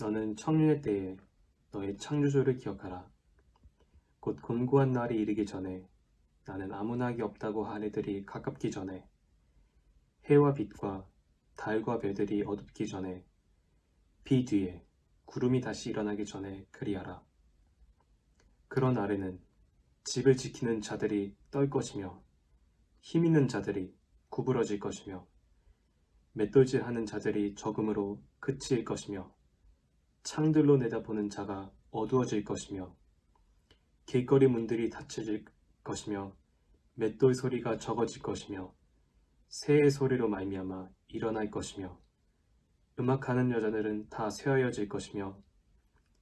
너는 청년의 때에 너의 창조주를 기억하라. 곧 곤고한 날이 이르기 전에 나는 아무 낙이 없다고 한 해들이 가깝기 전에 해와 빛과 달과 별들이 어둡기 전에 비 뒤에 구름이 다시 일어나기 전에 그리하라. 그런 날에는 집을 지키는 자들이 떨 것이며 힘 있는 자들이 구부러질 것이며 맷돌질하는 자들이 적음으로 그칠 것이며 창들로 내다보는 자가 어두워질 것이며 길거리 문들이 닫혀질 것이며 맷돌 소리가 적어질 것이며 새의 소리로 말미암아 일어날 것이며 음악하는 여자들은 다 쇠하여질 것이며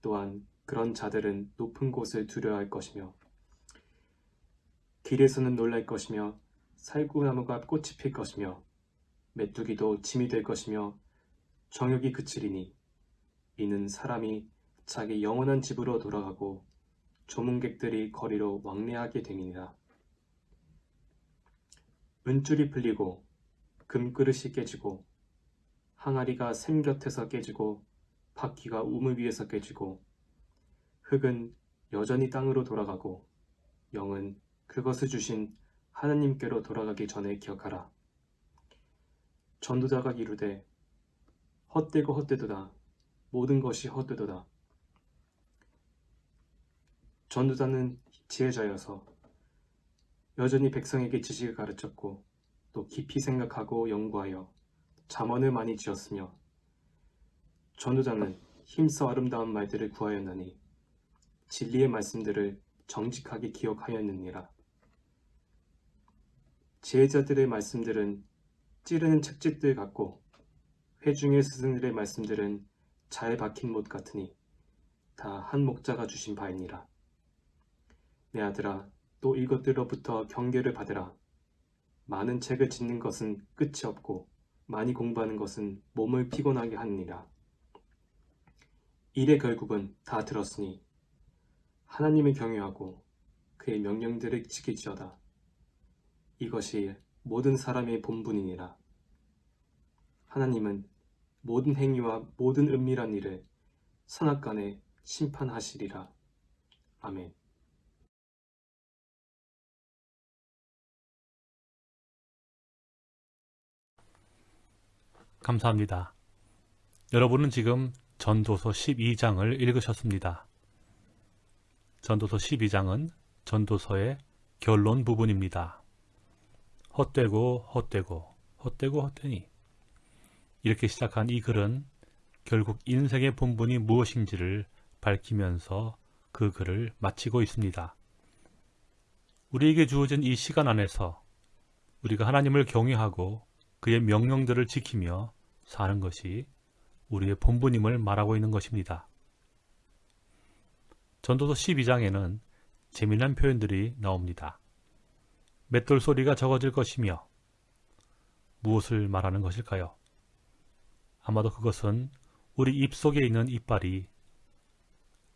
또한 그런 자들은 높은 곳을 두려워할 것이며 길에서는 놀랄 것이며 살구나무가 꽃이 필 것이며 메뚜기도 짐이 될 것이며 정욕이 그치리니 이는 사람이 자기 영원한 집으로 돌아가고 조문객들이 거리로 왕래하게 되니라. 은줄이 풀리고 금그릇이 깨지고 항아리가 샘 곁에서 깨지고 바퀴가 우물 위에서 깨지고 흙은 여전히 땅으로 돌아가고 영은 그것을 주신 하나님께로 돌아가기 전에 기억하라. 전도자가 이르되 헛되고 헛되도다 모든 것이 헛되도다. 전도자는 지혜자여서 여전히 백성에게 지식을 가르쳤고 또 깊이 생각하고 연구하여 잠언을 많이 지었으며 전도자는 힘써 아름다운 말들을 구하였나니 진리의 말씀들을 정직하게 기억하였느니라. 지혜자들의 말씀들은 찌르는 책짓들 같고 회중의 스승들의 말씀들은 잘 박힌 못 같으니 다 한 목자가 주신 바이니라. 내 아들아 또 이것들로부터 경계를 받으라. 많은 책을 짓는 것은 끝이 없고 많이 공부하는 것은 몸을 피곤하게 하느니라. 일의 결국은 다 들었으니 하나님을 경외하고 그의 명령들을 지킬지어다. 이것이 모든 사람의 본분이니라. 하나님은 모든 행위와 모든 은밀한 일을 선악간에 심판하시리라. 아멘. 감사합니다. 여러분은 지금 전도서 12장을 읽으셨습니다. 전도서 12장은 전도서의 결론 부분입니다. 헛되고 헛되고 헛되고 헛되니 이렇게 시작한 이 글은 결국 인생의 본분이 무엇인지를 밝히면서 그 글을 마치고 있습니다. 우리에게 주어진 이 시간 안에서 우리가 하나님을 경외하고 그의 명령들을 지키며 사는 것이 우리의 본분임을 말하고 있는 것입니다. 전도서 12장에는 재미난 표현들이 나옵니다. 맷돌 소리가 적어질 것이며 무엇을 말하는 것일까요? 아마도 그것은 우리 입 속에 있는 이빨이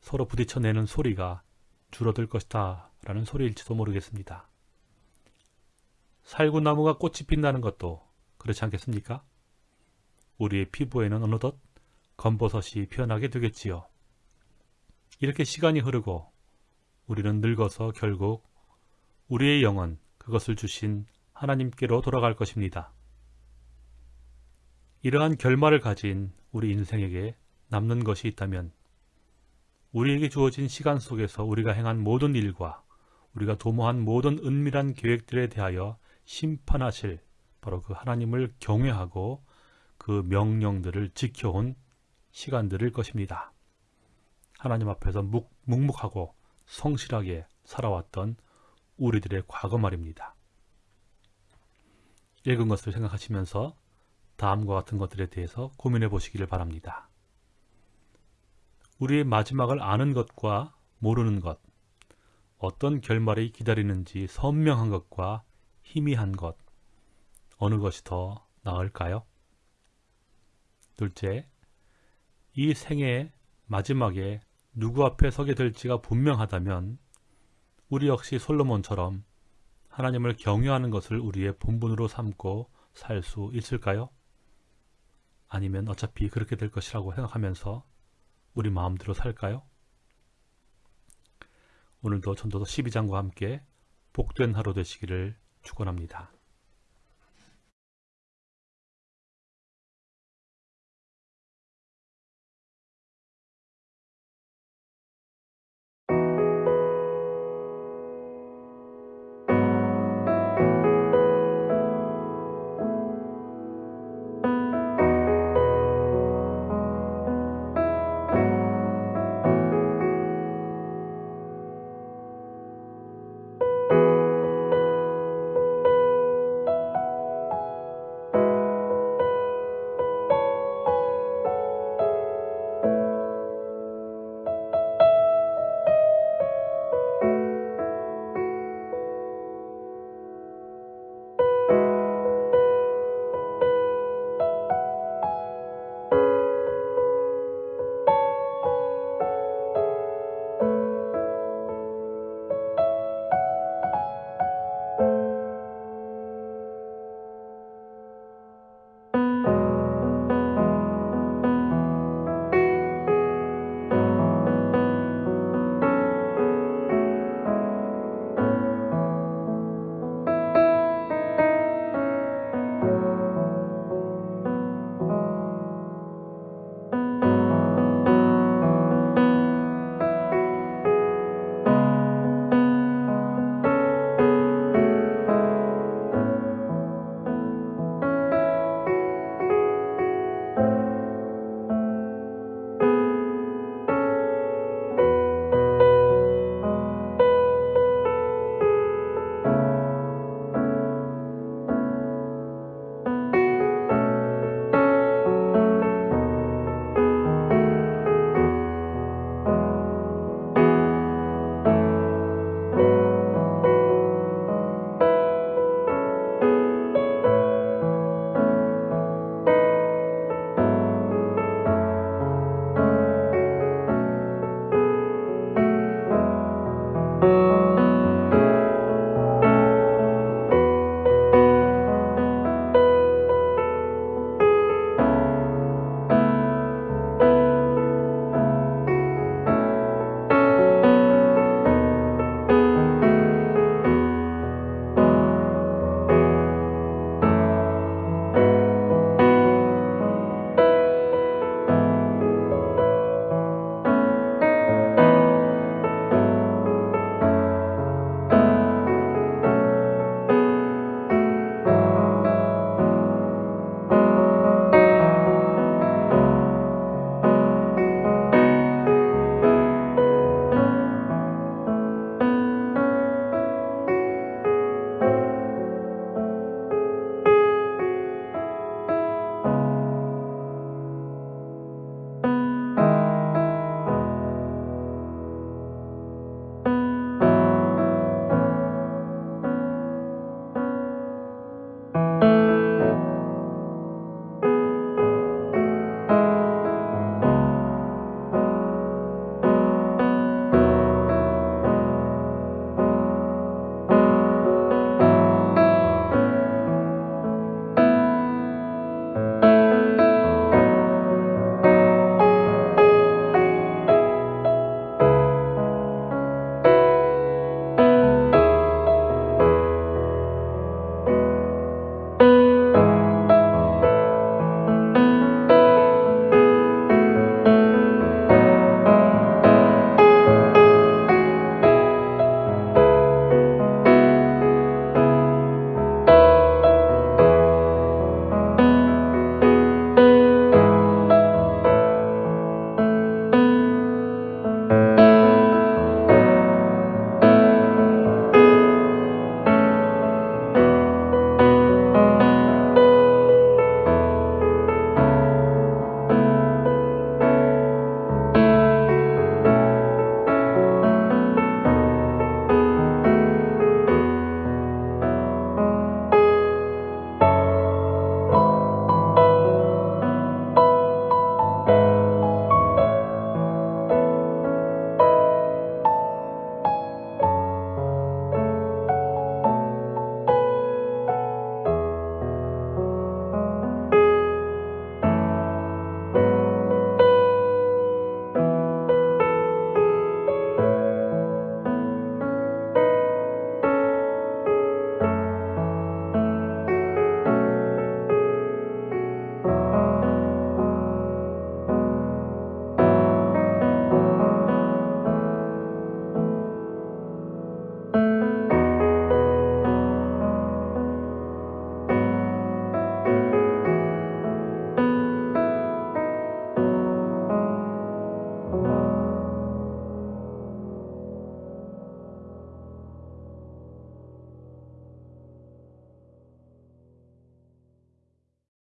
서로 부딪혀내는 소리가 줄어들 것이다 라는 소리일지도 모르겠습니다. 살구나무가 꽃이 핀다는 것도 그렇지 않겠습니까? 우리의 피부에는 어느덧 검버섯이 피어나게 되겠지요. 이렇게 시간이 흐르고 우리는 늙어서 결국 우리의 영은 그것을 주신 하나님께로 돌아갈 것입니다. 이러한 결말을 가진 우리 인생에게 남는 것이 있다면 우리에게 주어진 시간 속에서 우리가 행한 모든 일과 우리가 도모한 모든 은밀한 계획들에 대하여 심판하실 바로 그 하나님을 경외하고 그 명령들을 지켜온 시간들일 것입니다. 하나님 앞에서 묵, 묵묵하고 성실하게 살아왔던 우리들의 과거 말입니다. 읽은 것을 생각하시면서 다음과 같은 것들에 대해서 고민해 보시기를 바랍니다. 우리의 마지막을 아는 것과 모르는 것, 어떤 결말이 기다리는지 선명한 것과 희미한 것, 어느 것이 더 나을까요? 둘째, 이 생의 마지막에 누구 앞에 서게 될지가 분명하다면 우리 역시 솔로몬처럼 하나님을 경외하는 것을 우리의 본분으로 삼고 살 수 있을까요? 아니면 어차피 그렇게 될 것이라고 생각하면서 우리 마음대로 살까요? 오늘도 전도서 12장과 함께 복된 하루 되시기를 축원합니다.